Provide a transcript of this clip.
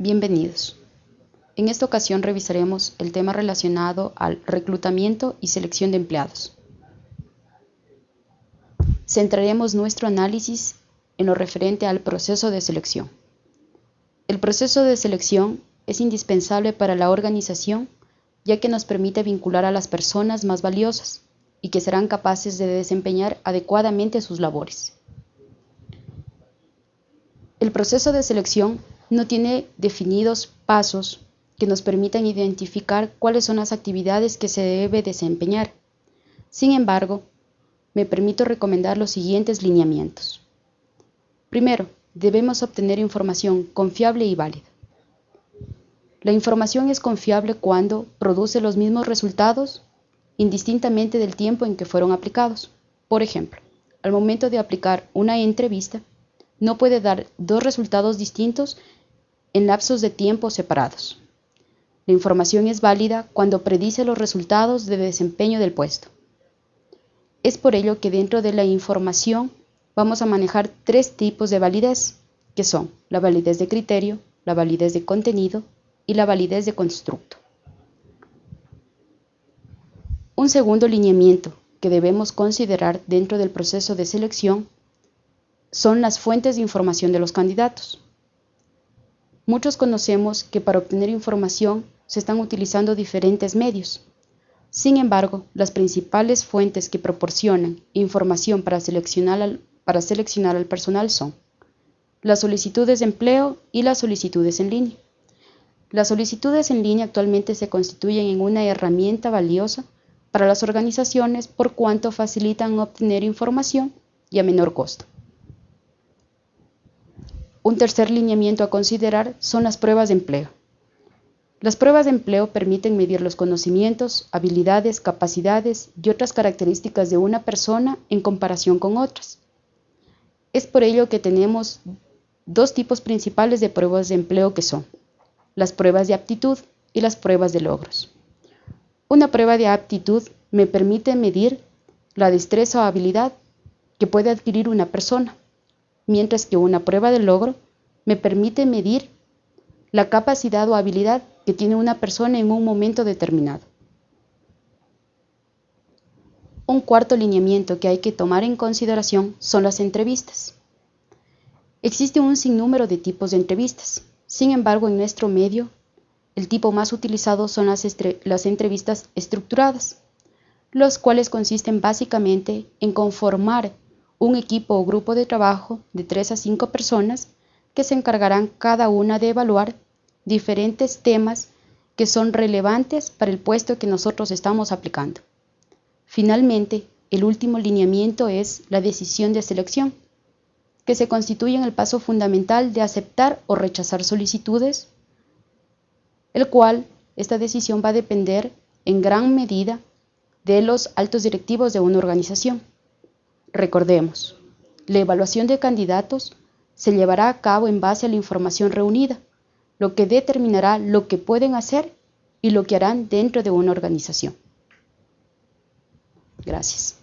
Bienvenidos. En esta ocasión revisaremos el tema relacionado al reclutamiento y selección de empleados. Centraremos nuestro análisis en lo referente al proceso de selección. El proceso de selección es indispensable para la organización ya que nos permite vincular a las personas más valiosas y que serán capaces de desempeñar adecuadamente sus labores. El proceso de selección no tiene definidos pasos que nos permitan identificar cuáles son las actividades que se debe desempeñar. Sin embargo, me permito recomendar los siguientes lineamientos. Primero, debemos obtener información confiable y válida. La información es confiable cuando produce los mismos resultados indistintamente del tiempo en que fueron aplicados. Por ejemplo, al momento de aplicar una entrevista, no puede dar dos resultados distintos en lapsos de tiempo separados. La información es válida cuando predice los resultados de desempeño del puesto. Es por ello que dentro de la información vamos a manejar tres tipos de validez, que son la validez de criterio, la validez de contenido y la validez de constructo. Un segundo lineamiento que debemos considerar dentro del proceso de selección son las fuentes de información de los candidatos. Muchos conocemos que para obtener información se están utilizando diferentes medios. Sin embargo, las principales fuentes que proporcionan información para seleccionar al, personal son las solicitudes de empleo y las solicitudes en línea. Las solicitudes en línea actualmente se constituyen en una herramienta valiosa para las organizaciones por cuanto facilitan obtener información y a menor costo. Un tercer lineamiento a considerar son las pruebas de empleo. Las pruebas de empleo permiten medir los conocimientos, habilidades, capacidades y otras características de una persona en comparación con otras. Es por ello que tenemos dos tipos principales de pruebas de empleo que son las pruebas de aptitud y las pruebas de logros. Una prueba de aptitud me permite medir la destreza o habilidad que puede adquirir una persona mientras que una prueba de logro me permite medir la capacidad o habilidad que tiene una persona en un momento determinado. Un cuarto lineamiento que hay que tomar en consideración son las entrevistas. Existe un sinnúmero de tipos de entrevistas. Sin embargo, en nuestro medio, el tipo más utilizado son las, las entrevistas estructuradas, los cuales consisten básicamente en conformar un equipo o grupo de trabajo de 3 a 5 personas que se encargarán cada una de evaluar diferentes temas que son relevantes para el puesto que nosotros estamos aplicando. Finalmente, el último lineamiento es la decisión de selección, que se constituye en el paso fundamental de aceptar o rechazar solicitudes, el cual esta decisión va a depender en gran medida de los altos directivos de una organización. Recordemos, la evaluación de candidatos se llevará a cabo en base a la información reunida, lo que determinará lo que pueden hacer y lo que harán dentro de una organización. Gracias.